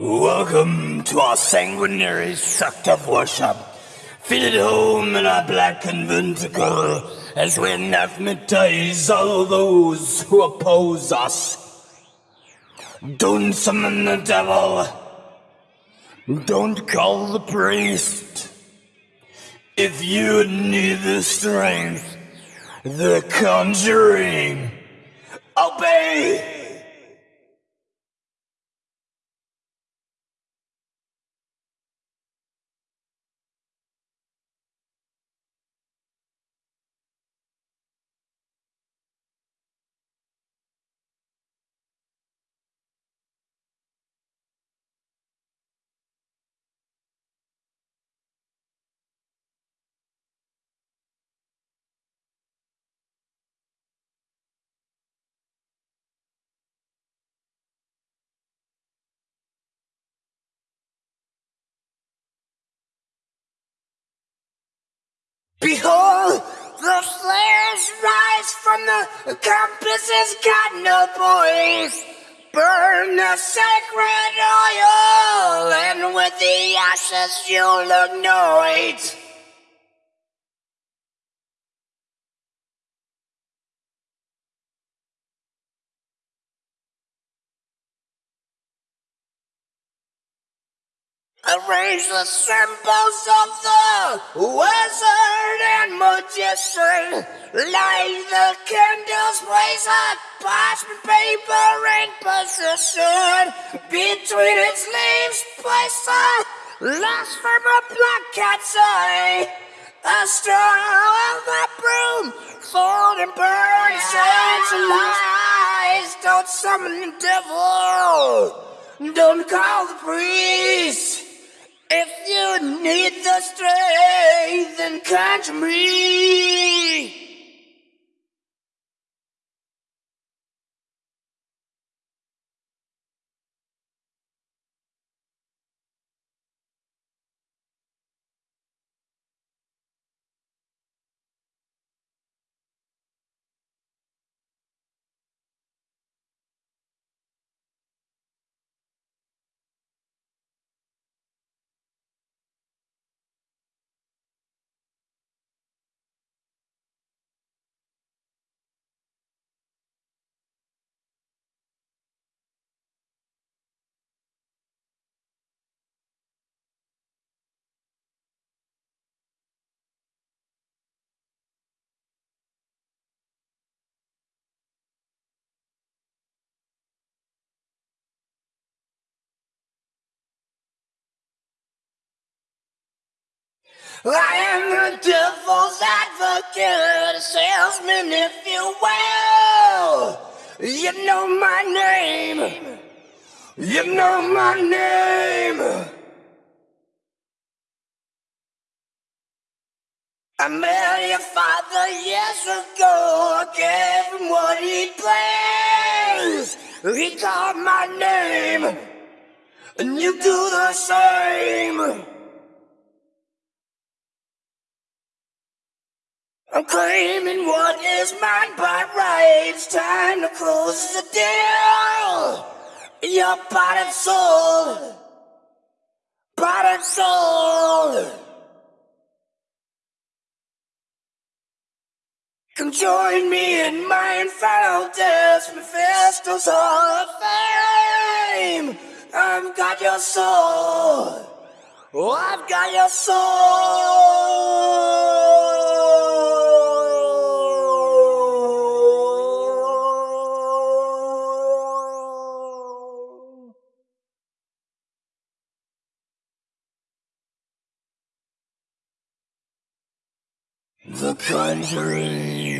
Welcome to our sanguinary sect of worship. Feel at home in our black conventicle as we anathematize all those who oppose us. Don't summon the devil. Don't call the priest. If you need the strength, the conjuring, obey! Behold, the flares rise from the compasses got no voice. Burn the sacred oil, and with the ashes you'll anoint. Arrange the symbols of the wizard and magician. Light the candles, place a parchment paper in position. Between its leaves, place a last from a black cat's eye. A straw of a broom, fold and burn, centralize. Don't summon the devil. Don't call the priest. If you need the strength, then catch me. I am the devil's advocate, salesman, if you will. You know my name. You know my name. I met your father years ago. I gave him what he plays. He called my name, and you do the same. I'm claiming what is mine by right. It's time to close the deal. Your body and soul, body and soul. Come join me in my infernal death, Mephisto's Hall of Fame. I've got your soul. Oh, I've got your soul. The Conjuring.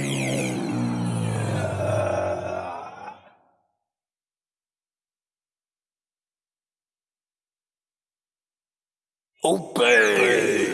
Obey!